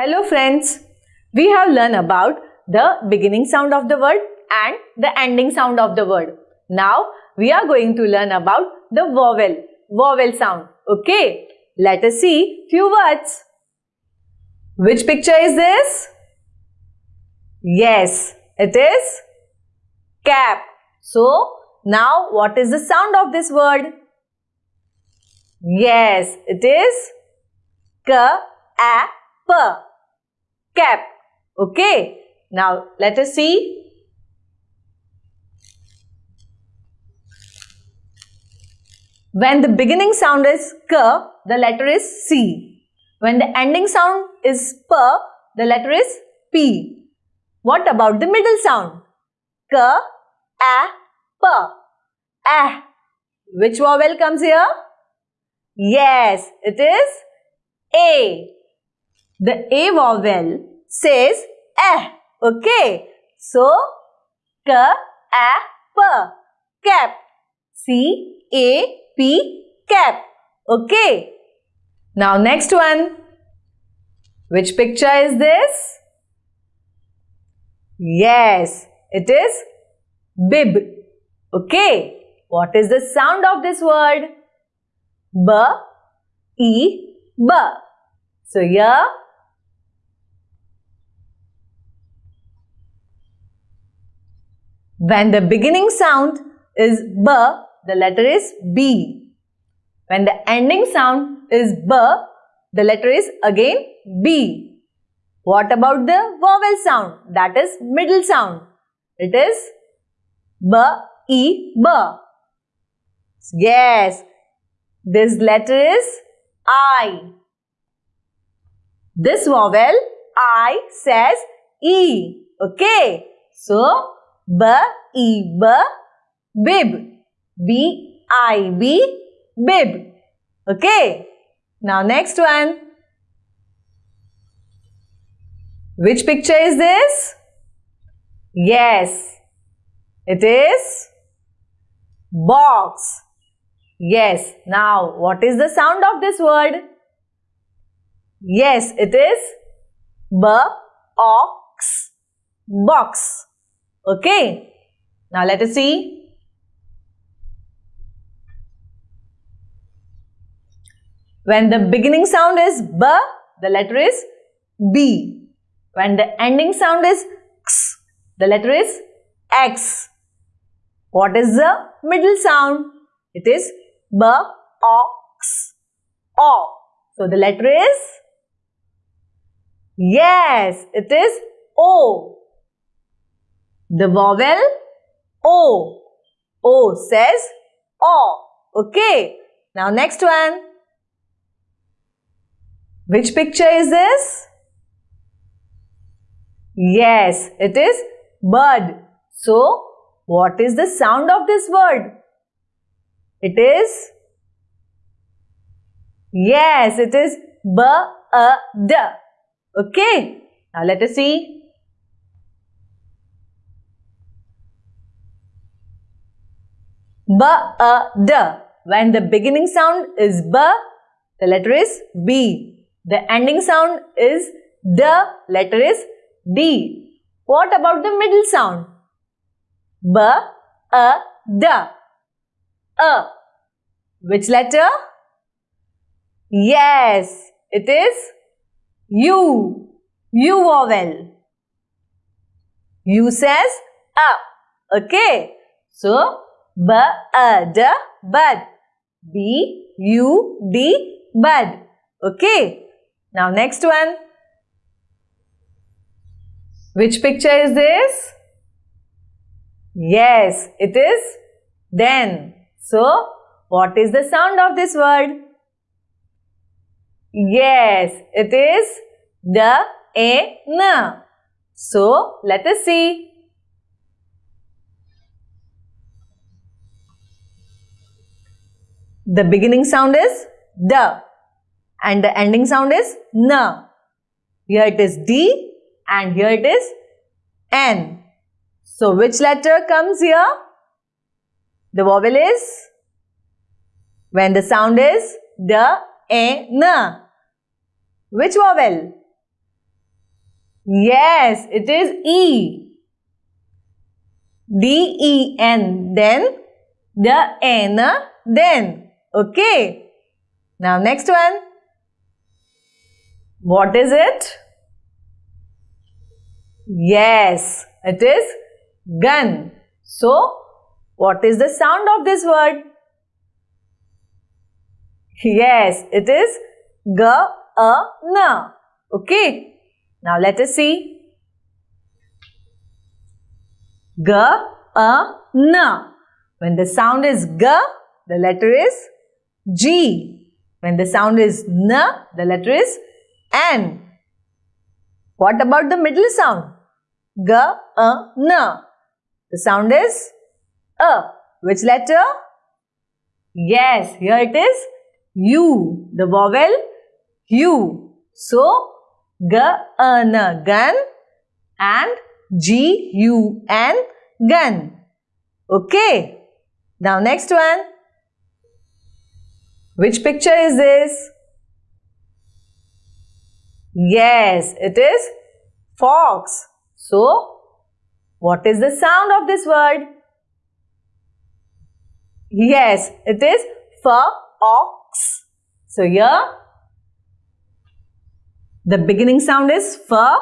Hello friends, we have learned about the beginning sound of the word and the ending sound of the word. Now we are going to learn about the vowel, vowel sound. Okay, let us see few words. Which picture is this? Yes, it is cap. So now what is the sound of this word? Yes, it is k a p cap. Okay. Now let us see. When the beginning sound is k, the letter is c. When the ending sound is p, the letter is p. What about the middle sound? K, a, p. Ah. Which vowel comes here? Yes, it is A. The A vowel says eh. Okay. So, K, A, P. Cap. C, A, P. Cap. Okay. Now, next one. Which picture is this? Yes, it is bib. Okay. What is the sound of this word? B, E, B. So here, when the beginning sound is B, the letter is B. When the ending sound is B, the letter is again B. What about the vowel sound? That is middle sound. It is B, E, B. Yes, this letter is I. This vowel I says E. Okay. So, B, E, B, bib. B, I, B, bib. Okay. Now, next one. Which picture is this? Yes, it is box. Yes. Now, what is the sound of this word? Yes, it is box. Box. Okay. Now, let us see. When the beginning sound is b, the letter is b. When the ending sound is x, the letter is x. What is the middle sound? It is B, ox, o. So the letter is? Yes, it is O. The vowel O. O says O. Okay. Now next one. Which picture is this? Yes, it is bird. So, what is the sound of this word? It is Yes, it is b a d. Okay. Now let us see. B a d. When the beginning sound is b, the letter is b. The ending sound is d, the letter is d. What about the middle sound? B a d. A. Which letter? Yes, it is U. U vowel. U says a. Okay. So, b a d bud. B U D bud. Okay. Now next one. Which picture is this? Yes, it is then. So, what is the sound of this word? Yes, it is the a n. So, let us see. The beginning sound is the and the ending sound is n. Here it is d and here it is n. So, which letter comes here? The vowel is when the sound is the, a, n. Which vowel? Yes, it is E. D-E-N. Then the N. Then. Okay. Now next one. What is it? Yes, it is gun. So, what is the sound of this word? Yes, it is g a n. Okay. Now let us see. G a n. When the sound is g, the letter is G. When the sound is n, the letter is N. What about the middle sound? G, A, N. The sound is A. Which letter? Yes, here it is U. The vowel U. So, G, A, N, gun and G, U, N, gun. Okay. Now next one. Which picture is this? Yes, it is fox. So, what is the sound of this word? Yes, it is fox. So, here the beginning sound is f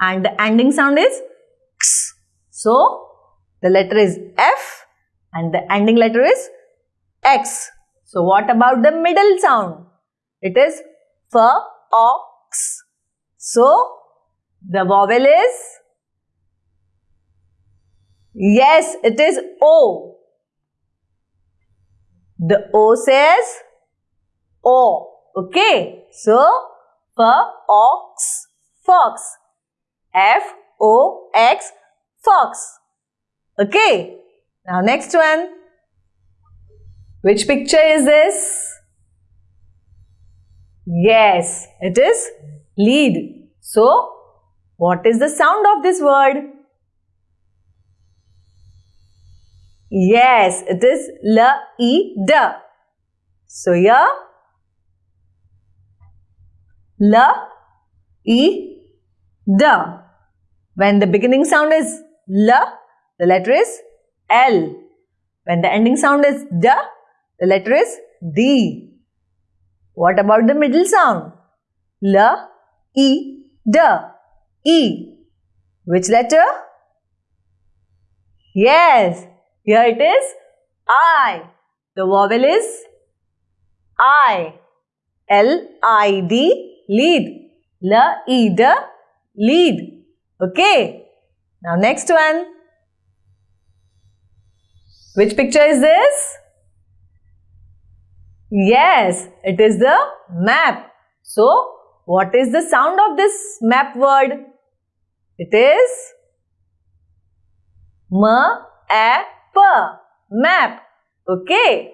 and the ending sound is x. So, the letter is f and the ending letter is x. So, what about the middle sound? It is f, ox. So, the vowel is Yes, it is O. The O says O. Okay. So, for ox, fox. F O X, fox. Okay. Now, next one. Which picture is this? Yes, it is lead. So, what is the sound of this word? Yes, it is L E D. So here L E D. When the beginning sound is L, the letter is L. When the ending sound is D, the letter is D. What about the middle sound? L, E, D. E. Which letter? Yes, here it is I. The vowel is I. L-I-D, lead. L-E-D, lead. Okay. Now next one. Which picture is this? Yes, it is the map. So, what is the sound of this map word? It is M-A-P, map. Okay,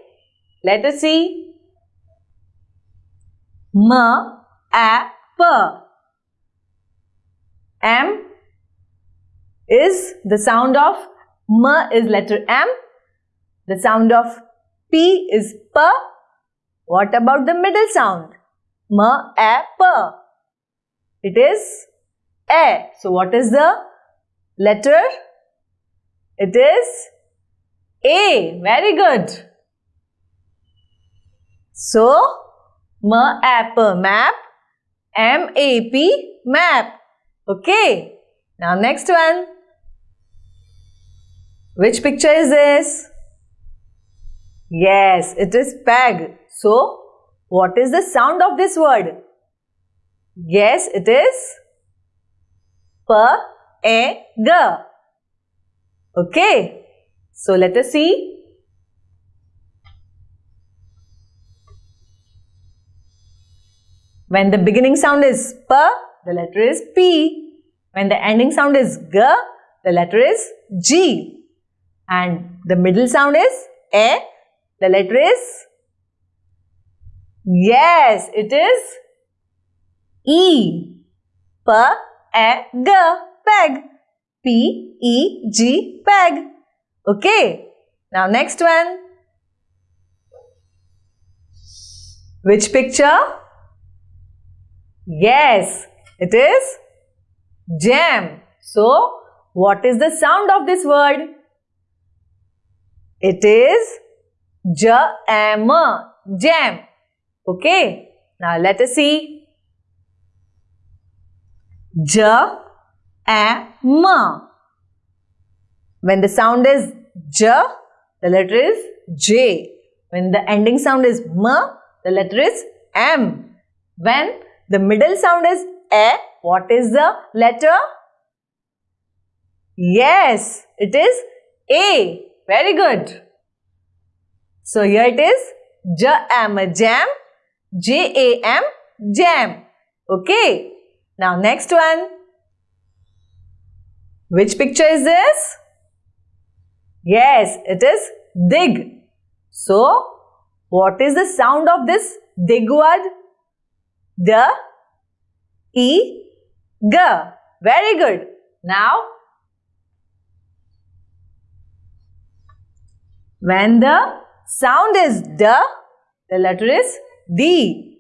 let us see. M-A-P. M is the sound of M is letter M. The sound of P is P. What about the middle sound? M, A, P. It is A. So what is the letter? It is A. Very good. So, M, A, P, map. M, A, P, map. Okay. Now next one. Which picture is this? Yes, it is peg. So, what is the sound of this word? Yes, it is P, A, G. Okay. So, let us see. When the beginning sound is P, the letter is P. When the ending sound is G, the letter is G. And the middle sound is A, the letter is Yes, it is E. P, A, G, peg. P, E, G, peg. Okay. Now next one. Which picture? Yes, it is Jam. So, what is the sound of this word? It is jam. Jam. Okay. Now let us see. J a m. When the sound is j, the letter is j. When the ending sound is m, the letter is m. When the middle sound is a, what is the letter? Yes, it is A. Very good. So here it is jam, jam, J-A-M, jam. Okay. Now next one. Which picture is this? Yes, it is dig. So, what is the sound of this dig word? The E, G. Very good. Now, when the sound is D, the letter is D.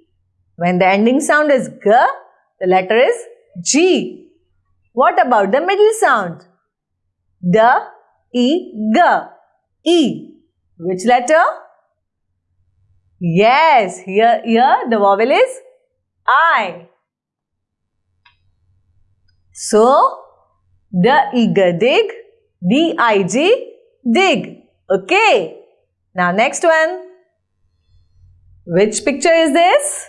When the ending sound is G, the letter is G. What about the middle sound? D, E, G. E. Which letter? Yes, here, here the vowel is I. So, the eager dig, D-I-G, dig. Okay. Now next one. Which picture is this?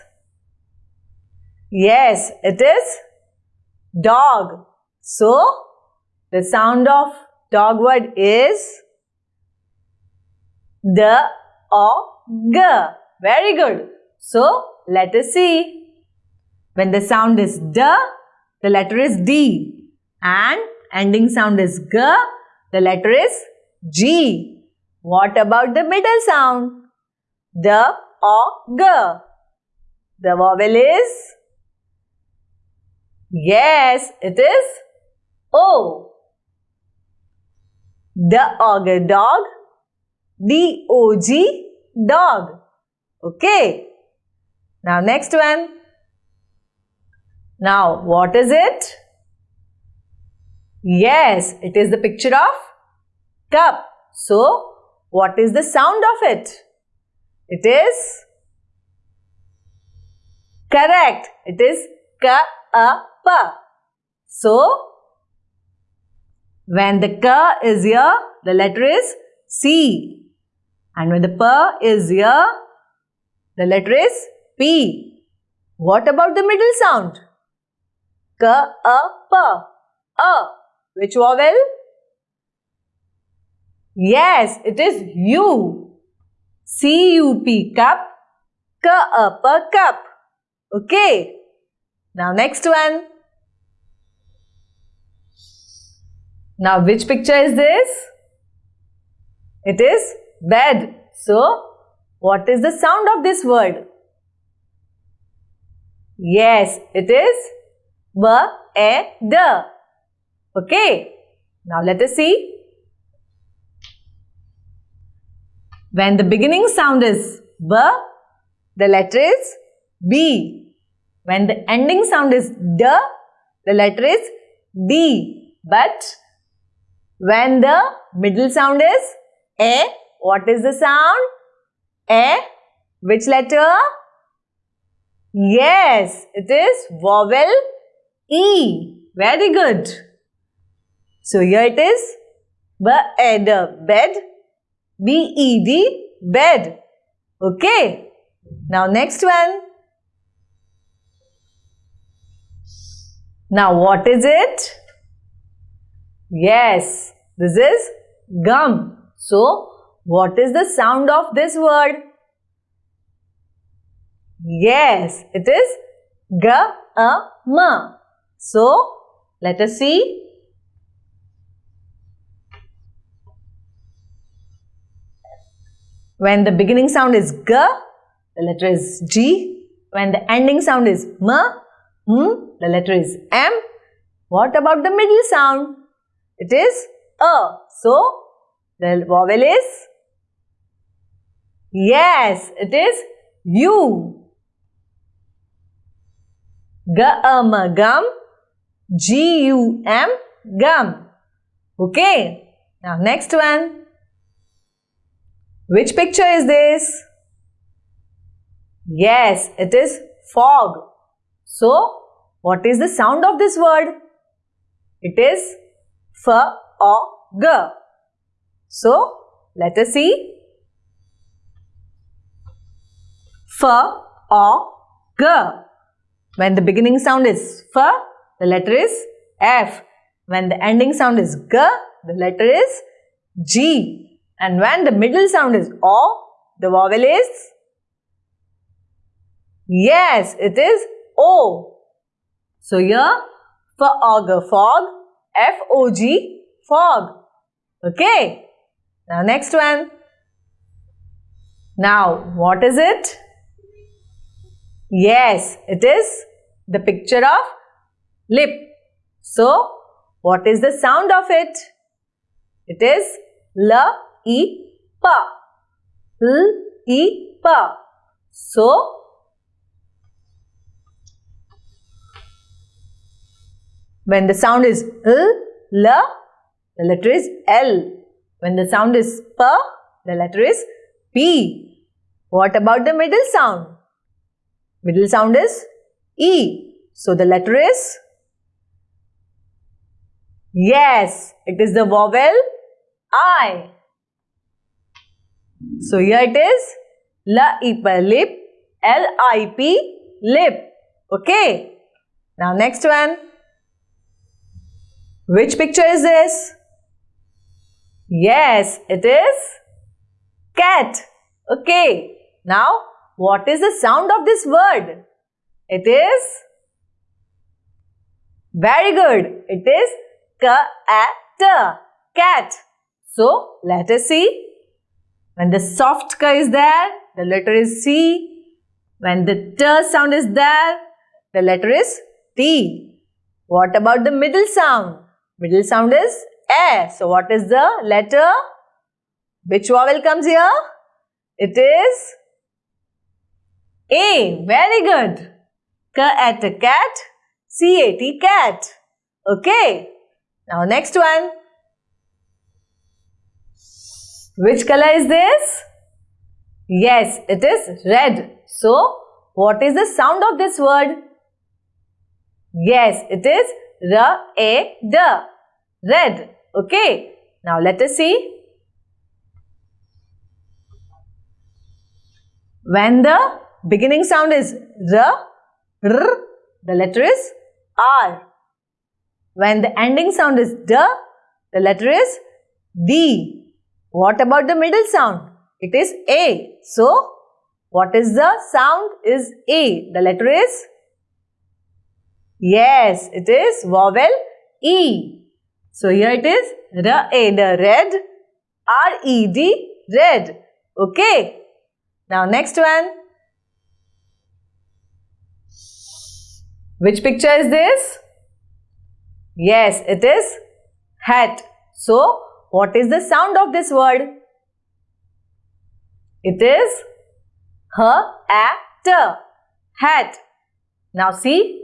Yes, it is dog. So, the sound of dog word is the or g. Very good. So, let us see. When the sound is d, the letter is D. And ending sound is G, the letter is G. What about the middle sound? The or G. The vowel is? Yes, it is O. The ogre dog. D-O-G, dog. Okay. Now next one. Now, what is it? Yes, it is the picture of cup. So, what is the sound of it? It is correct. It is ka a pa. So, when the ka is here, the letter is C. And when the pa is here, the letter is P. What about the middle sound? Ka, a, pa. A. Which vowel? Yes, it is U. C-U-P, cup. Ka, a, cup. Okay. Now next one. Now which picture is this? It is bed. So, what is the sound of this word? Yes, it is B, E, D. Okay. Now let us see. When the beginning sound is B, the letter is B. When the ending sound is D, the letter is D. But when the middle sound is A, what is the sound? A. Which letter? Yes, it is vowel E. Very good. So here it is bed, bed, B-E-D, bed. Okay. Now next one. Now what is it? Yes, this is gum. So what is the sound of this word? Yes, it is G-A-M. So, let us see. When the beginning sound is G, the letter is G. When the ending sound is M, M, the letter is M. What about the middle sound? It is A. So, the vowel is? Yes, it is U. Gum, gum. G-U-M, gum. Okay. Now next one. Which picture is this? Yes, it is fog. So, what is the sound of this word? It is f o g. So, let us see. F o g. When the beginning sound is f, the letter is f. When the ending sound is g, the letter is g. And when the middle sound is o, the vowel is Yes, it is O. So here, fog, fog, F-O-G, fog. Okay. Now next one. Now, what is it? Yes, it is the picture of lip. So, what is the sound of it? It is L-E-Pa. L-E-Pa. So, When the sound is L, L, the letter is L. When the sound is P, the letter is P. What about the middle sound? Middle sound is E. So the letter is Yes, it is the vowel I. So here it is La ip lip L I P lip. Okay. Now next one. Which picture is this? Yes, it is cat. Okay. Now, what is the sound of this word? It is very good. It is cat. Cat. So, let us see. When the soft k is there, the letter is C. When the t sound is there, the letter is T. What about the middle sound? Middle sound is A. So what is the letter? Which vowel comes here? It is A. Very good. K at a cat. C-A-T cat. Okay. Now next one. Which color is this? Yes, it is red. So, what is the sound of this word? Yes, it is R A D. Red. Okay. Now let us see. When the beginning sound is R, R, the letter is R. When the ending sound is D, the letter is D. What about the middle sound? It is A. So, what is the sound is A. The letter is Yes, it is vowel E. So here it is R-A-D, red, R-E-D, red. Okay. Now next one. Which picture is this? Yes, it is hat. So, what is the sound of this word? It is her H-A-T, hat. Now see,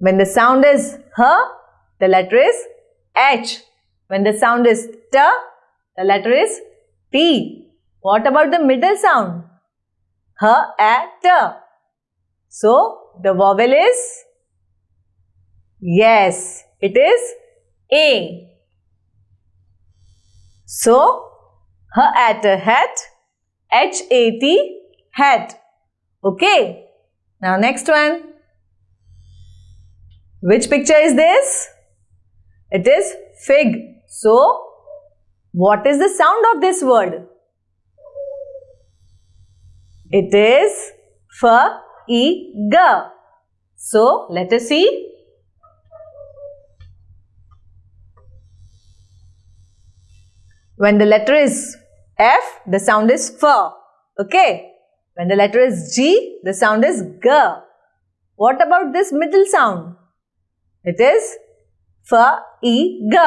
When the sound is H, the letter is H. When the sound is T, the letter is T. What about the middle sound? Her, H, A, T. So, the vowel is? Yes, it is A. So, H at a hat, H A T, hat. Okay. Now, next one. Which picture is this? It is fig. So, what is the sound of this word? It is f e g. So, let us see. When the letter is F, the sound is f. Okay. When the letter is G, the sound is g. What about this middle sound? It is f e g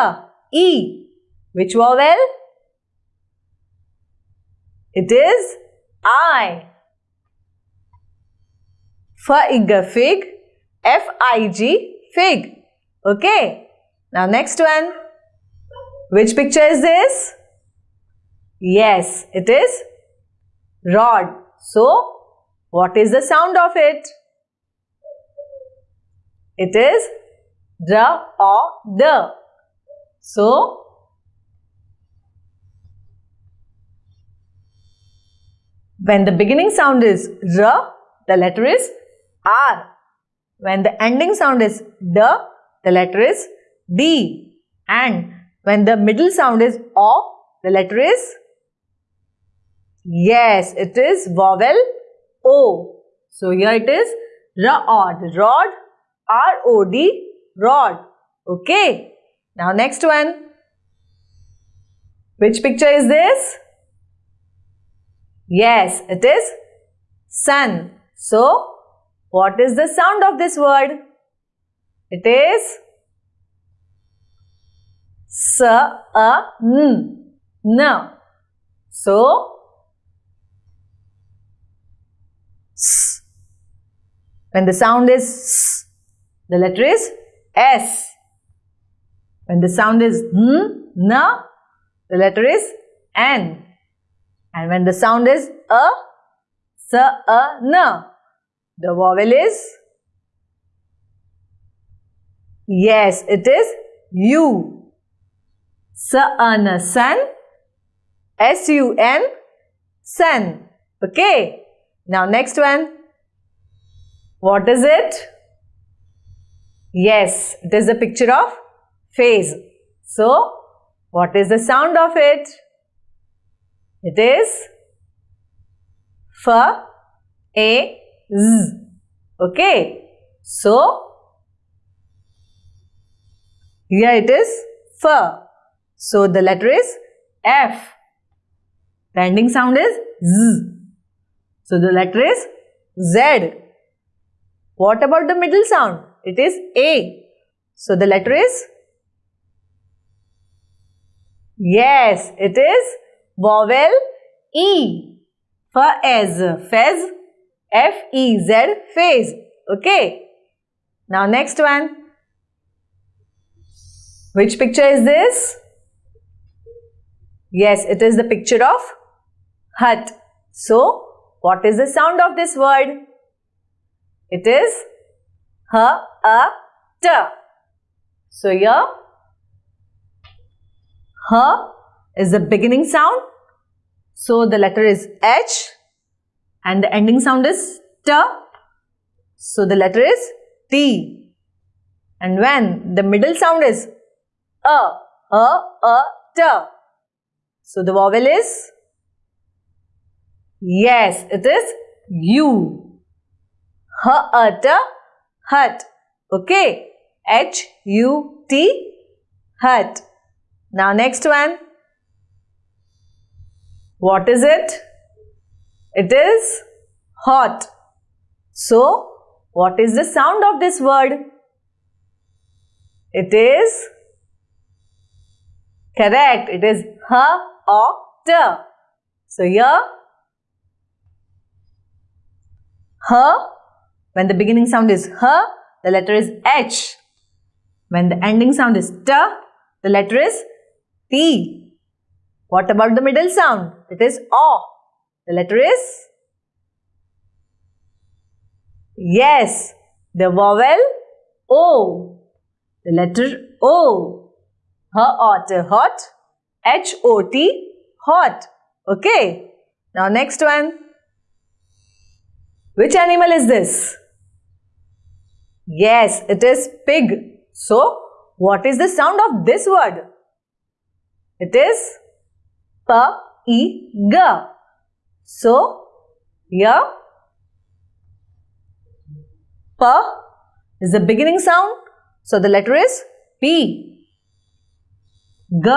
e. Which vowel? It is I. F-I-G, fig. F-I-G, fig. Okay. Now next one. Which picture is this? Yes, it is rod. So, what is the sound of it? It is r or d. So, when the beginning sound is r, the letter is r. When the ending sound is d, the letter is d. And when the middle sound is o, the letter is Yes, it is vowel O. So here it is rod, rod, R-O-D, rod. Okay. Now next one. Which picture is this? Yes, it is sun. So, what is the sound of this word? It is s a n n. So, S. When the sound is S, the letter is S. When the sound is N, N, the letter is N. And when the sound is A, S, A, N, the vowel is Yes, it is U. Sun, sun. S-U-N, sun. Okay. Now next one. What is it? Yes, it is a picture of face. So, what is the sound of it? It is F, A, Z. Okay. So, here it is F. So, the letter is F. The ending sound is Z. So the letter is Z. What about the middle sound? It is A. So the letter is Yes, it is vowel E. For as fez, F E Z phase. Okay. Now next one. Which picture is this? Yes, it is the picture of hut. So what is the sound of this word? It is h, a, t. So here, h is the beginning sound. So the letter is h and the ending sound is t. So the letter is t. And when the middle sound is a, a, a, t. So the vowel is Yes, it is U. Hut, hut. Okay. H-U-T, hut. Now next one. What is it? It is hot. So, what is the sound of this word? It is correct. It is h or t. So, here H, when the beginning sound is H, the letter is H. When the ending sound is T, the letter is T. What about the middle sound? It is O. The letter is Yes, the vowel O. The letter O. O. H-O-T, hot. H-O-T, hot. Okay. Now next one. Which animal is this? Yes, it is pig. So, what is the sound of this word? It is p-i-g. So, here p is the beginning sound. So, the letter is p. G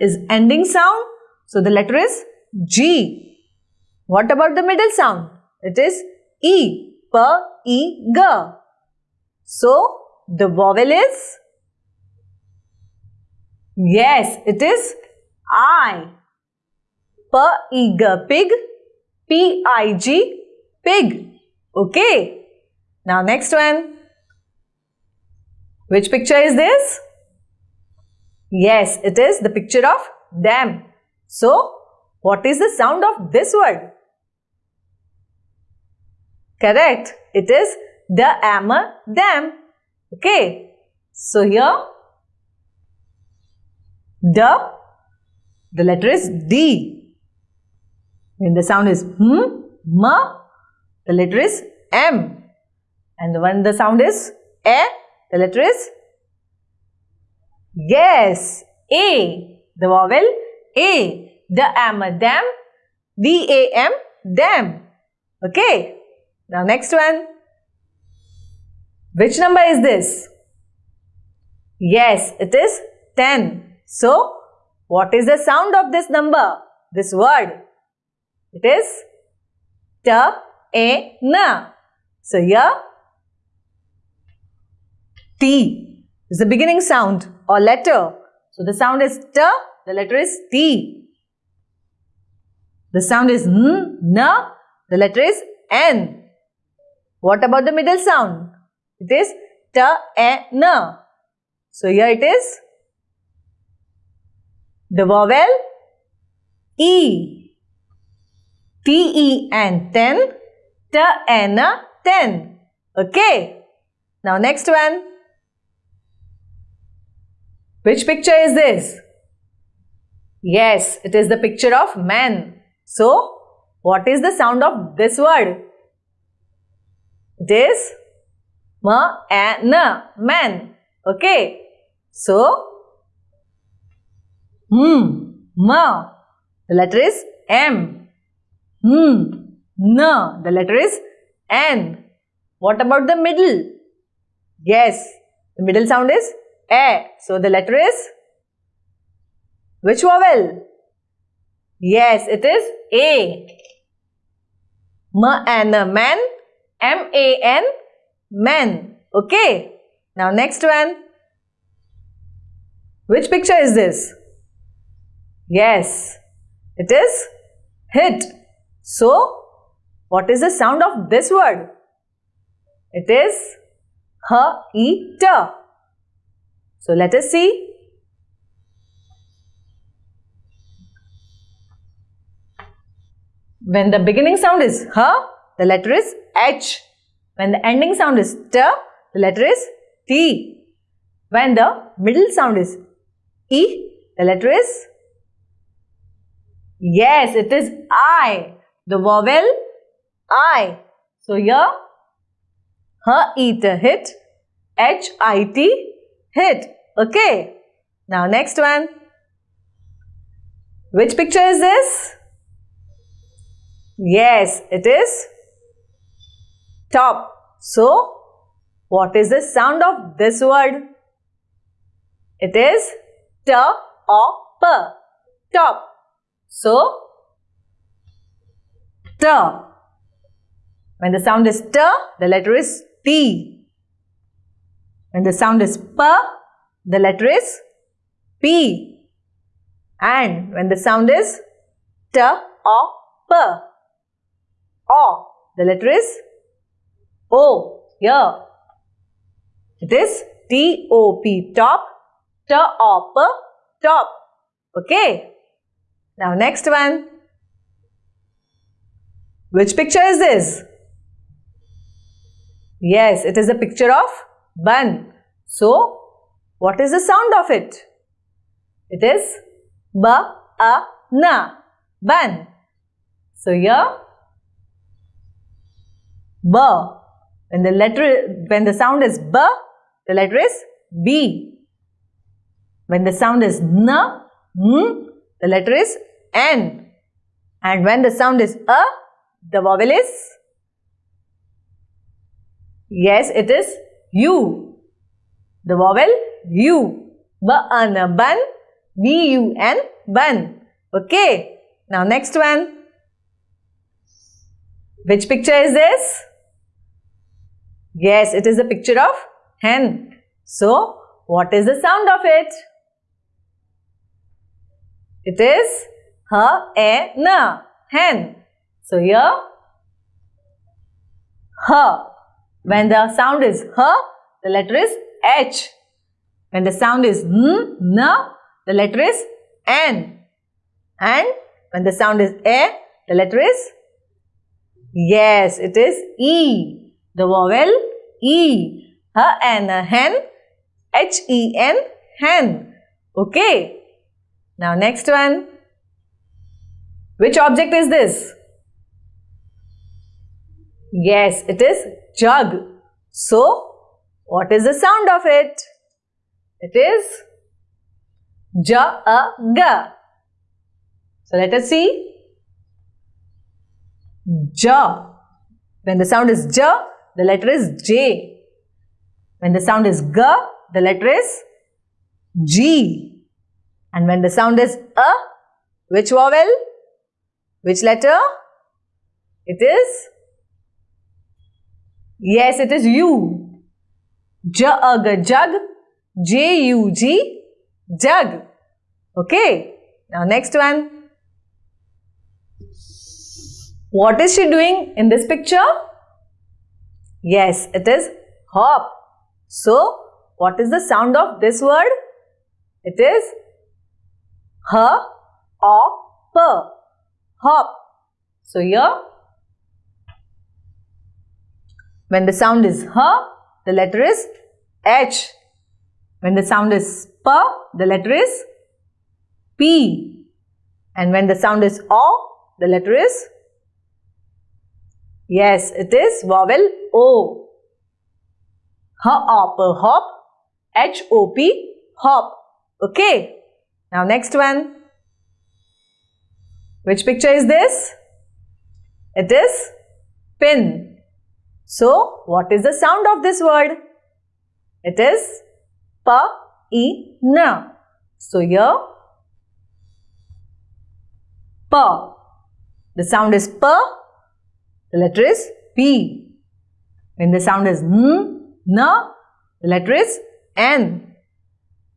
is ending sound. So, the letter is g. What about the middle sound? It is E, P, E, G. So, the vowel is? Yes, it is I. P, E, G, pig. P, I, G, pig. Okay. Now next one. Which picture is this? Yes, it is the picture of dam. So, what is the sound of this word? Correct. It is the hammer dam. Okay. So here the the letter is D. When the sound is hmm, ma, the letter is M. And when the sound is a, the letter is yes, A. The vowel A. The am a dam, D A M dam. Okay. Now next one. Which number is this? Yes, it is 10. So, what is the sound of this number? This word? It is T, A, N. So, here T is the beginning sound or letter. So, the sound is T, the letter is T. The sound is N, N, the letter is N. What about the middle sound? It is T, A, N. So here it is the vowel E. T, E, and 10. T, N, 10. Okay. Now next one. Which picture is this? Yes, it is the picture of man. So, what is the sound of this word? It is ma and man. Okay. So, hmm, ma. The letter is M. Hmm, na. The letter is N. What about the middle? Yes, the middle sound is A. So, the letter is which vowel? Yes, it is A. Ma and a man. M-A-N, man. Okay. Now, next one. Which picture is this? Yes, it is hit. So, what is the sound of this word? It is h-e-t. So, let us see. When the beginning sound is h, the letter is h. When the ending sound is t, the letter is t. When the middle sound is E, the letter is? Yes, it is I. The vowel I. So here, her eat a hit, H I T hit. Okay. Now next one. Which picture is this? Yes, it is top. So, what is the sound of this word? It is T or P. Top. So, When the sound is T, the letter is T. When the sound is P, the letter is P. And when the sound is T or P, O, the letter is O. Here. It is T-O-P, top top, top. Okay. Now next one. Which picture is this? Yes, it is a picture of bun. So, what is the sound of it? It is ba, a, na, bun. So here, ba. When the letter, when the sound is ba, the letter is b. When the sound is n, n, the letter is n. And when the sound is a, the vowel is Yes, it is u. The vowel u. Ba, an, bun, b, u, n, bun. Okay. Now next one. Which picture is this? Yes, it is a picture of hen. So, what is the sound of it? It is ha, a, na, hen. So here, ha. When the sound is H, the letter is H. When the sound is N, N, the letter is N. And when the sound is A, the letter is Yes, it is E. The vowel E. H and a hen. H E N hen. Okay. Now next one. Which object is this? Yes, it is jug. So, what is the sound of it? It is J-A-G. So, let us see. J. When the sound is J, the letter is J. When the sound is G, the letter is G. And when the sound is A, which vowel? Which letter? It is? Yes, it is you. jug. J-U-G, jug. Jug. Okay. Now next one. What is she doing in this picture? Yes, it is hop. So, what is the sound of this word? It is h o p hop. So here when the sound is h, the letter is h. When the sound is p, the letter is p. And when the sound is o, the letter is Yes, it is vowel O. Hop, hop, H-O-P, hop. Okay. Now next one. Which picture is this? It is pin. So, what is the sound of this word? It is pa e na. So, here pa. The sound is pa. the letter is P. When the sound is n, na, the letter is N.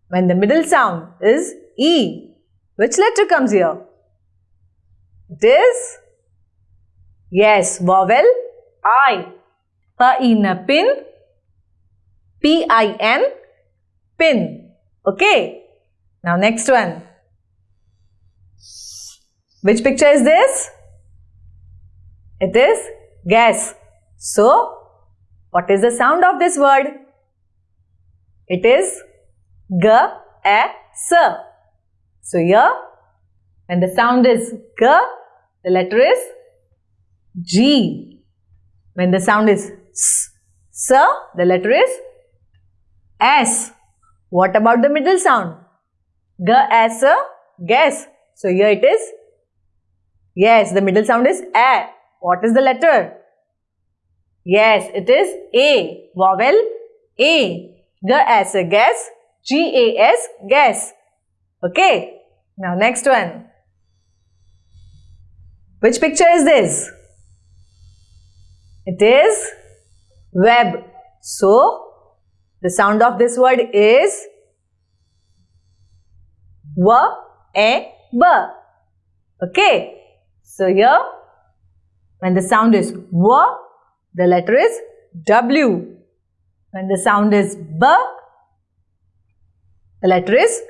When the middle sound is E, which letter comes here? It is, yes, vowel I. Pa-in, pin, P-I-N, pin. Okay. Now next one. Which picture is this? It is gas. So, what is the sound of this word? It is g, a, s. So, here, when the sound is g, the letter is G. When the sound is s, s, the letter is S. What about the middle sound? G, S, gas. So, here it is. Yes, the middle sound is A. What is the letter? Yes, it is A. Vowel A. G as a gas. G-A-S, gas. Okay. Now next one. Which picture is this? It is web. So, the sound of this word is W, A, B. Okay. So, here when the sound is W, the letter is W. When the sound is B, the letter is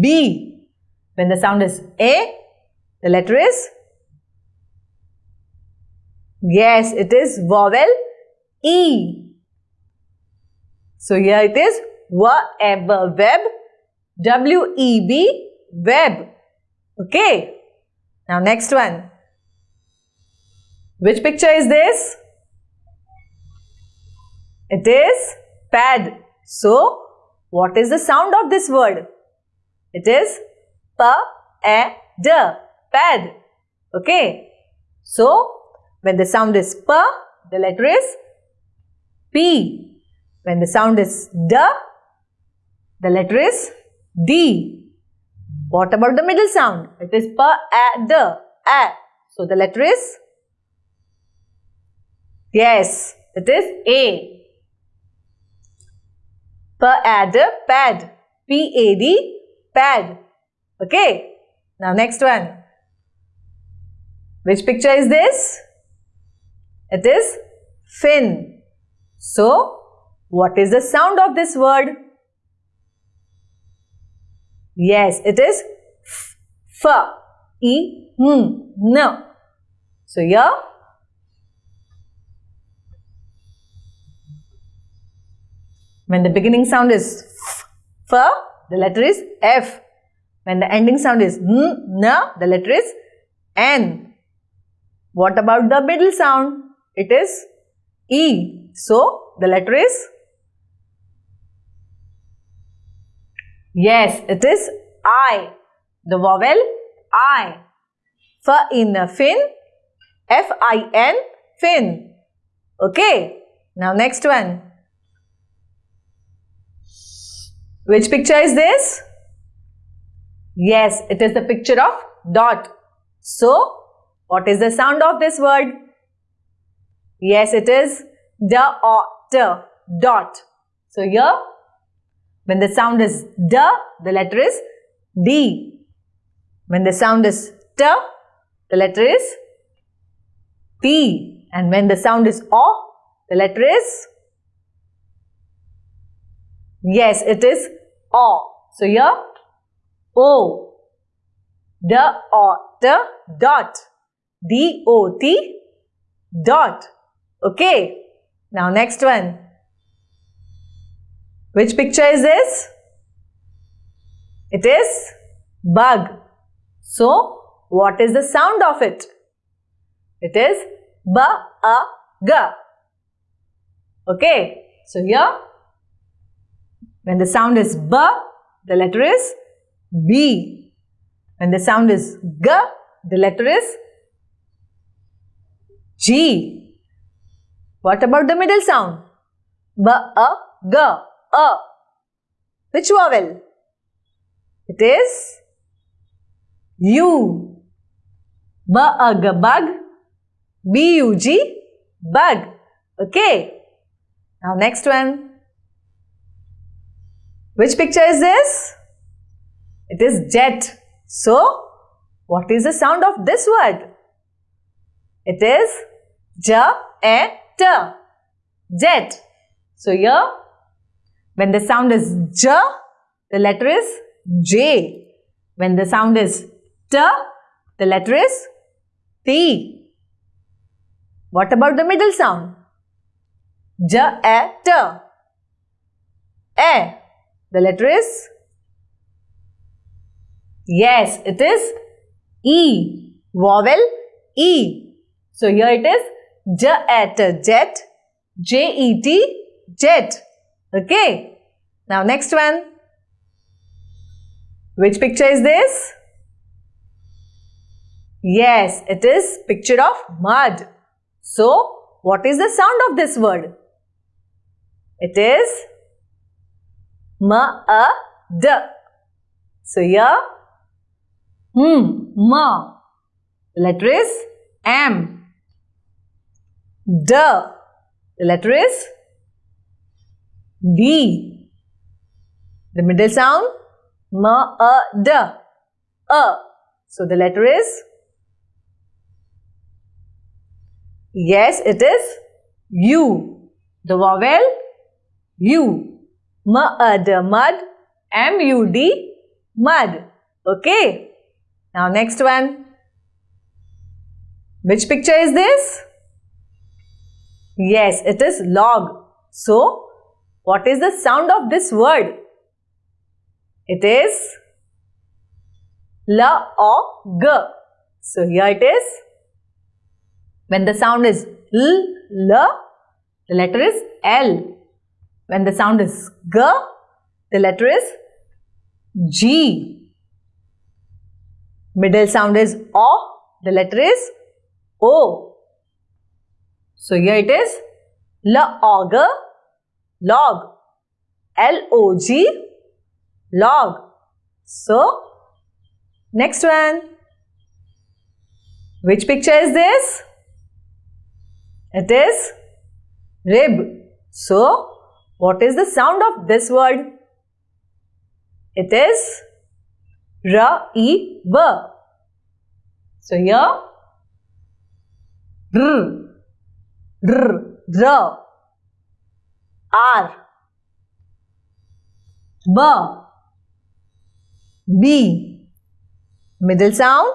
B. When the sound is A, the letter is Yes, it is vowel E. So here it is web, web, W-E-B, web. Okay. Now next one. Which picture is this? It is pad. So, what is the sound of this word? It is p-a-d, pad. Okay. So, when the sound is p, the letter is p. When the sound is d, the letter is d. What about the middle sound? It is p-a-d, a. So, the letter is Yes, it is A. Pad, pad. P-A-D, pad. Okay. Now next one. Which picture is this? It is fin. So, what is the sound of this word? Yes, it is f, f, e, m, n. So, here when the beginning sound is f, f, the letter is f. When the ending sound is n, n, the letter is n. What about the middle sound? It is e. So, the letter is Yes, it is I. The vowel I. F in fin, F-I-N, fin. Okay. Now next one. Which picture is this? Yes, it is the picture of dot. So, what is the sound of this word? Yes, it is d or t, dot. So, here, when the sound is d, the letter is d. When the sound is t, the letter is t. And when the sound is o, the letter is Yes, it is o. So, here, o. D o t dot. D o t dot. Okay. Now next one. Which picture is this? It is bug. So, what is the sound of it? It is b a g. Okay. So here, when the sound is b, the letter is b. When the sound is g, the letter is g. What about the middle sound? B, a, g, a. Which vowel? It is U. B, a, g, bug. B, u, g, bug. Okay. Now next one. Which picture is this? It is jet. So, what is the sound of this word? It is j, e, Jet. So, here, when the sound is j, the letter is j. When the sound is t, the letter is t. What about the middle sound? J, e, t. E. The letter is Yes, it is E. Vowel E. So here it is jet, jet, J-E-T, jet. Okay. Now next one. Which picture is this? Yes, it is picture of mud. So, what is the sound of this word? It is M-A-D. So, here Hmm, ma. Letter is M. D. The letter is D. The middle sound ma, a, d. A. So the letter is Yes, it is U. The vowel U. Ma U. M, a, d, mud. M, U, D, mud. Okay. Now next one. Which picture is this? Yes, it is log. So, what is the sound of this word? It is la or g. So, here it is. When the sound is l, l, the letter is L. When the sound is g, the letter is G. Middle sound is O, the letter is O. So here it is log, log, L-O-G, log. So, next one. Which picture is this? It is rib. So, what is the sound of this word? It is R, E, B. So here, R, R, R. R. B. B. Middle sound.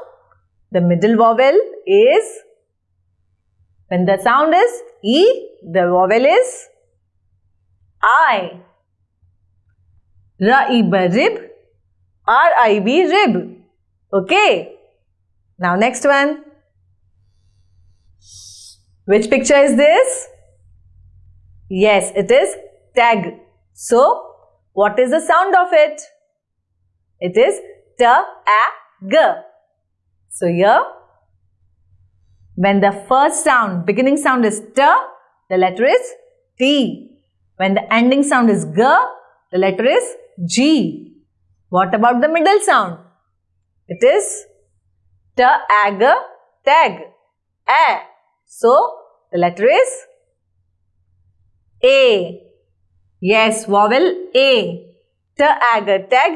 The middle vowel is, when the sound is E, the vowel is I. Rib. R-I-B rib. Okay. Now next one. Which picture is this? Yes, it is tag. So, what is the sound of it? It is t-a-g. So, here, when the first sound, beginning sound is t, the letter is t. When the ending sound is g, the letter is g. What about the middle sound? It is t-a-g, tag, a. So, the letter is A. Yes, vowel A. Tag, tag,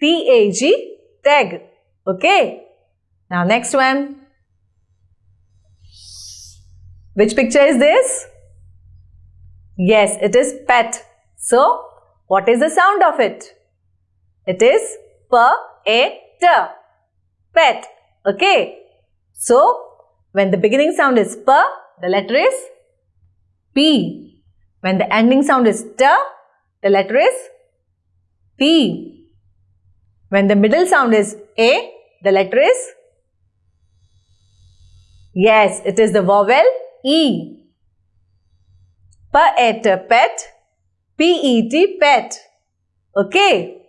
T-A-G, tag. Okay. Now next one. Which picture is this? Yes, it is pet. So, what is the sound of it? It is P-A-T. Pet. Okay. So, when the beginning sound is P, the letter is P. When the ending sound is T, the letter is P. When the middle sound is A, the letter is Yes, it is the vowel E. Pet, pet, P-E-T, pet. Okay.